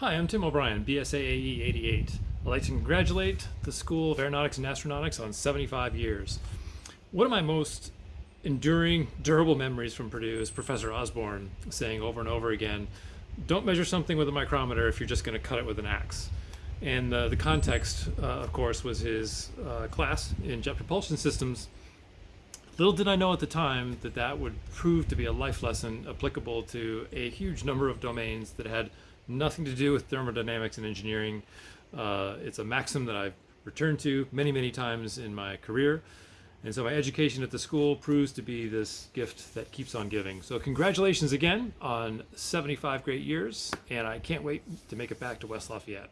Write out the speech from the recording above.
Hi, I'm Tim O'Brien, BSAAE 88. I'd like to congratulate the School of Aeronautics and Astronautics on 75 years. One of my most enduring, durable memories from Purdue is Professor Osborne saying over and over again, don't measure something with a micrometer if you're just going to cut it with an axe. And uh, the context, uh, of course, was his uh, class in jet propulsion systems. Little did I know at the time that that would prove to be a life lesson applicable to a huge number of domains that had nothing to do with thermodynamics and engineering. Uh, it's a maxim that I've returned to many, many times in my career. And so my education at the school proves to be this gift that keeps on giving. So congratulations again on 75 great years, and I can't wait to make it back to West Lafayette.